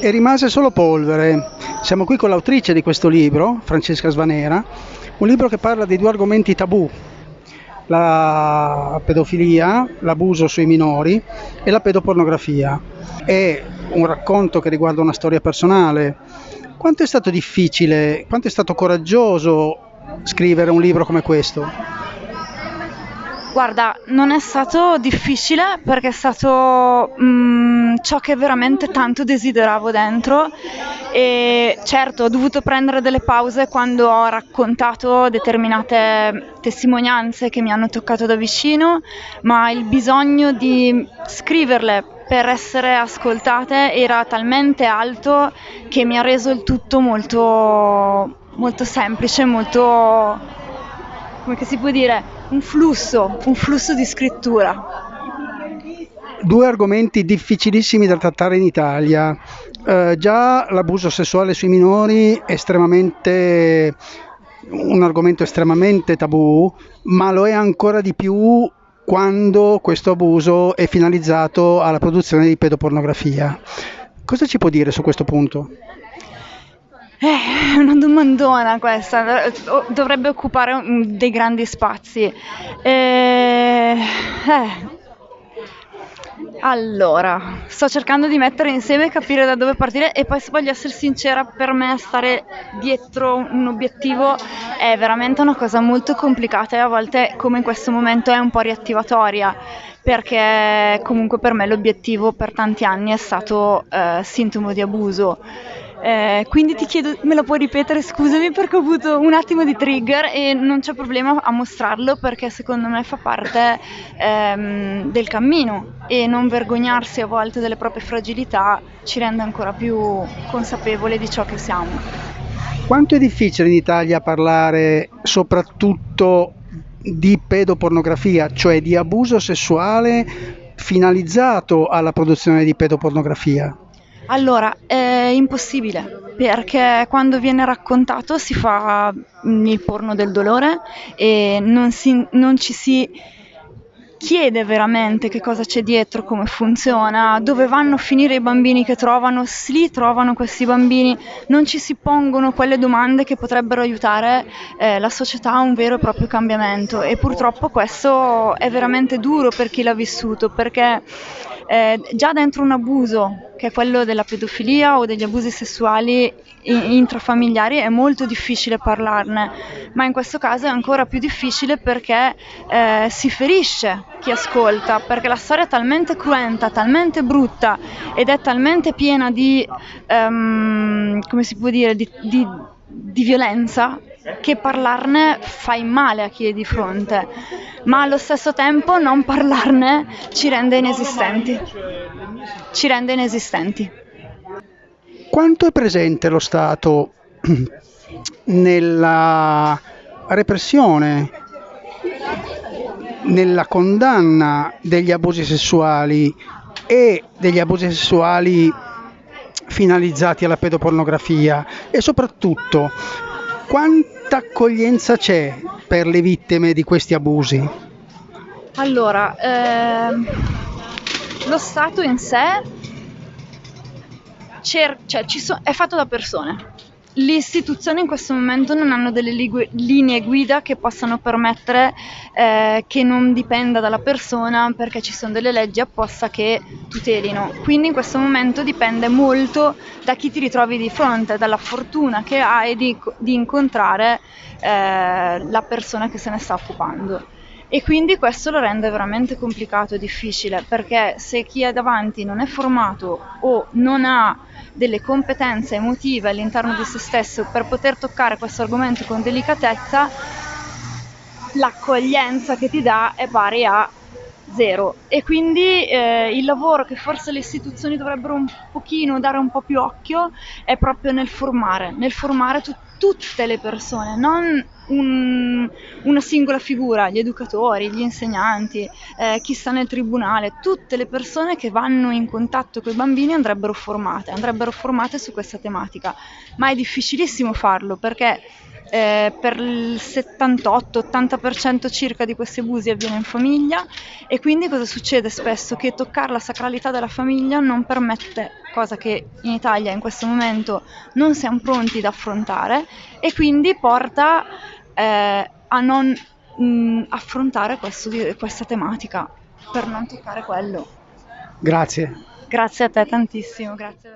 e rimase solo polvere. Siamo qui con l'autrice di questo libro, Francesca Svanera, un libro che parla di due argomenti tabù, la pedofilia, l'abuso sui minori e la pedopornografia. È un racconto che riguarda una storia personale. Quanto è stato difficile, quanto è stato coraggioso scrivere un libro come questo? Guarda, non è stato difficile perché è stato mm, ciò che veramente tanto desideravo dentro. E certo ho dovuto prendere delle pause quando ho raccontato determinate testimonianze che mi hanno toccato da vicino, ma il bisogno di scriverle per essere ascoltate era talmente alto che mi ha reso il tutto molto, molto semplice, molto, come si può dire, un flusso, un flusso di scrittura. Due argomenti difficilissimi da trattare in Italia. Eh, già l'abuso sessuale sui minori è estremamente un argomento estremamente tabù, ma lo è ancora di più quando questo abuso è finalizzato alla produzione di pedopornografia. Cosa ci può dire su questo punto? Eh, una domandona questa, dovrebbe occupare dei grandi spazi. Eh, eh. Allora, sto cercando di mettere insieme e capire da dove partire e poi se voglio essere sincera, per me stare dietro un obiettivo è veramente una cosa molto complicata e a volte come in questo momento è un po' riattivatoria perché comunque per me l'obiettivo per tanti anni è stato eh, sintomo di abuso eh, quindi ti chiedo, me lo puoi ripetere, scusami perché ho avuto un attimo di trigger e non c'è problema a mostrarlo perché secondo me fa parte ehm, del cammino e non vergognarsi a volte delle proprie fragilità ci rende ancora più consapevoli di ciò che siamo. Quanto è difficile in Italia parlare soprattutto di pedopornografia, cioè di abuso sessuale finalizzato alla produzione di pedopornografia? Allora, è impossibile perché quando viene raccontato si fa mm, il porno del dolore e non, si, non ci si chiede veramente che cosa c'è dietro, come funziona, dove vanno a finire i bambini che trovano, se li trovano questi bambini, non ci si pongono quelle domande che potrebbero aiutare eh, la società a un vero e proprio cambiamento. E purtroppo questo è veramente duro per chi l'ha vissuto perché eh, già dentro un abuso, che è quello della pedofilia o degli abusi sessuali intrafamiliari, è molto difficile parlarne, ma in questo caso è ancora più difficile perché eh, si ferisce chi ascolta, perché la storia è talmente cruenta, talmente brutta ed è talmente piena di, um, come si può dire, di, di, di violenza che parlarne fai male a chi è di fronte, ma allo stesso tempo non parlarne ci rende inesistenti. Ci rende inesistenti. Quanto è presente lo Stato nella repressione, nella condanna degli abusi sessuali e degli abusi sessuali finalizzati alla pedopornografia e soprattutto quanta accoglienza c'è per le vittime di questi abusi? Allora, ehm, lo Stato in sé cer- cioè, so- è fatto da persone le istituzioni in questo momento non hanno delle ligu- linee guida che possano permettere eh, che non dipenda dalla persona perché ci sono delle leggi apposta che tutelino. Quindi in questo momento dipende molto da chi ti ritrovi di fronte, dalla fortuna che hai di, di incontrare eh, la persona che se ne sta occupando. E quindi questo lo rende veramente complicato e difficile perché se chi è davanti non è formato o non ha delle competenze emotive all'interno di se stesso per poter toccare questo argomento con delicatezza, l'accoglienza che ti dà è pari a zero. E quindi eh, il lavoro che forse le istituzioni dovrebbero un pochino dare un po' più occhio è proprio nel formare, nel formare tu- tutte le persone, non un, una singola figura, gli educatori, gli insegnanti, eh, chi sta nel tribunale, tutte le persone che vanno in contatto con i bambini andrebbero formate, andrebbero formate su questa tematica, ma è difficilissimo farlo perché eh, per il 78-80% circa di questi abusi avviene in famiglia e quindi cosa succede spesso? Che toccare la sacralità della famiglia non permette qualcosa che in Italia in questo momento non siamo pronti ad affrontare e quindi porta eh, a non mh, affrontare questo, questa tematica per non toccare quello. Grazie. Grazie a te tantissimo, grazie.